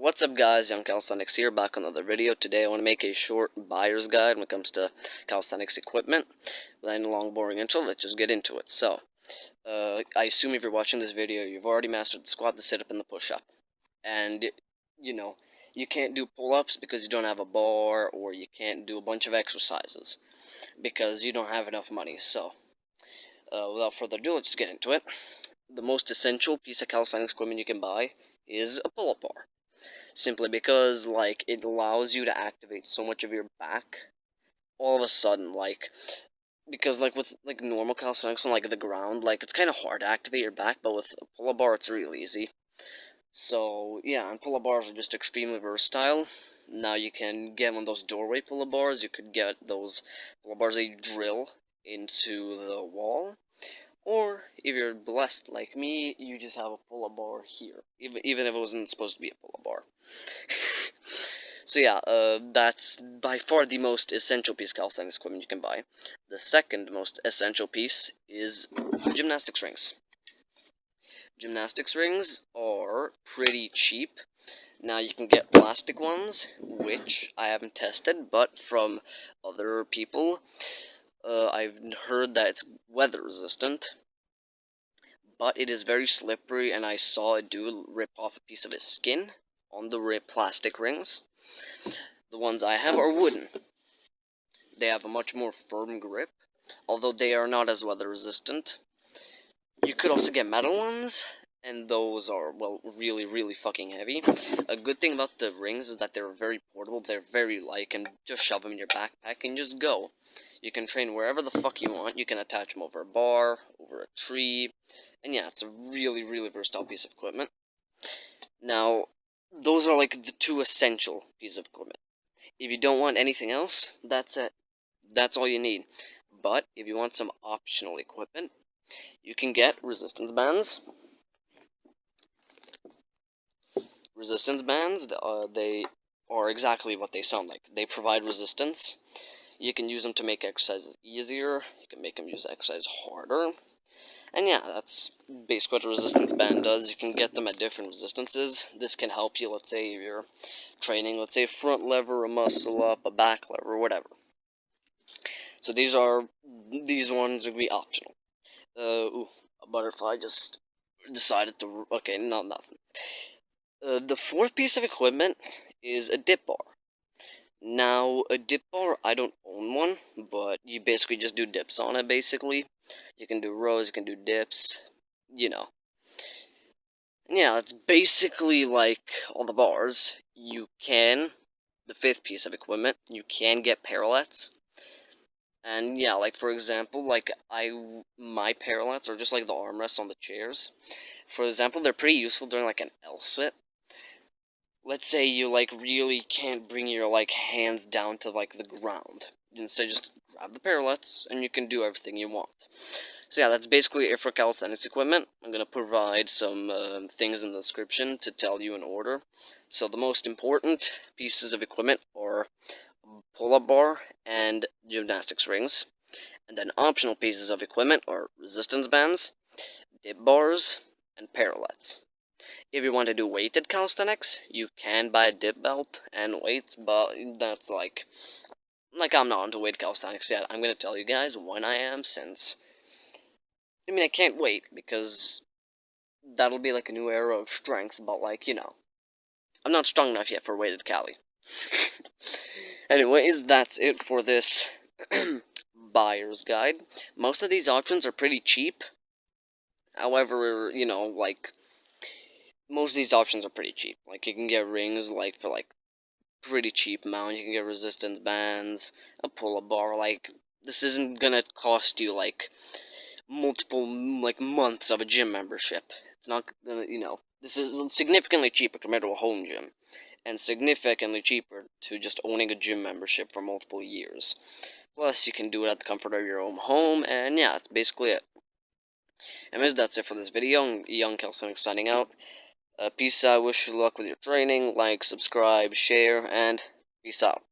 What's up guys, Young Calisthenics here, back on another video. Today I want to make a short buyer's guide when it comes to calisthenics equipment. Without any long boring intro, let's just get into it. So, uh, I assume if you're watching this video, you've already mastered the squat, the sit-up, and the push-up. And, you know, you can't do pull-ups because you don't have a bar, or you can't do a bunch of exercises because you don't have enough money. So, uh, without further ado, let's get into it. The most essential piece of calisthenics equipment you can buy is a pull-up bar simply because like it allows you to activate so much of your back all of a sudden like because like with like normal calisthenics on like the ground like it's kind of hard to activate your back but with a pull-up bar it's real easy. So yeah and pull-up bars are just extremely versatile. Now you can get of those doorway pull-up bars you could get those pull-up bars that you drill into the wall or if you're blessed like me, you just have a pull-up bar here, even even if it wasn't supposed to be a pull-up bar. so yeah, uh, that's by far the most essential piece of calisthenics equipment you can buy. The second most essential piece is gymnastics rings. Gymnastics rings are pretty cheap. Now you can get plastic ones, which I haven't tested, but from other people, uh, I've heard that it's weather resistant, but it is very slippery, and I saw a dude rip off a piece of his skin on the plastic rings. The ones I have are wooden. They have a much more firm grip, although they are not as weather resistant. You could also get metal ones, and those are, well, really, really fucking heavy. A good thing about the rings is that they're very portable, they're very light, and just shove them in your backpack and just go. You can train wherever the fuck you want. You can attach them over a bar, over a tree. And yeah, it's a really, really versatile piece of equipment. Now, those are like the two essential pieces of equipment. If you don't want anything else, that's it. That's all you need. But if you want some optional equipment, you can get resistance bands. Resistance bands, uh, they are exactly what they sound like. They provide resistance you can use them to make exercises easier. You can make them use exercise harder. And yeah, that's basically what a resistance band does. You can get them at different resistances. This can help you, let's say, if you're training, let's say, front lever, a muscle up, a back lever, whatever. So these are, these ones would be optional. Uh, ooh, a butterfly just decided to, okay, not nothing. Uh, the fourth piece of equipment is a dip bar. Now, a dip bar, I don't own one, but you basically just do dips on it, basically. You can do rows, you can do dips, you know. yeah, it's basically like all the bars. You can, the fifth piece of equipment, you can get parallettes. And yeah, like for example, like I, my parallettes are just like the armrests on the chairs. For example, they're pretty useful during like an L sit let's say you like really can't bring your like hands down to like the ground. Instead, just grab the parallettes and you can do everything you want. So yeah, that's basically it for calisthenics equipment. I'm going to provide some uh, things in the description to tell you in order. So the most important pieces of equipment are pull-up bar and gymnastics rings. And then optional pieces of equipment are resistance bands, dip bars, and parallettes. If you want to do weighted calisthenics, you can buy a dip belt and weights, but that's like, like I'm not into weighted calisthenics yet. I'm to tell you guys when I am, since, I mean, I can't wait, because that'll be like a new era of strength, but like, you know, I'm not strong enough yet for weighted cali. Anyways, that's it for this buyer's guide. Most of these options are pretty cheap. However, you know, like, most of these options are pretty cheap. Like you can get rings like for like pretty cheap amount. You can get resistance bands, a pull-up bar. Like this isn't gonna cost you like multiple like months of a gym membership. It's not gonna you know this is significantly cheaper compared to a home gym, and significantly cheaper to just owning a gym membership for multiple years. Plus, you can do it at the comfort of your own home, and yeah, that's basically it. Anyways, that's it for this video. Young Calisthenics signing out. Uh, peace out. Wish you luck with your training. Like, subscribe, share, and peace out.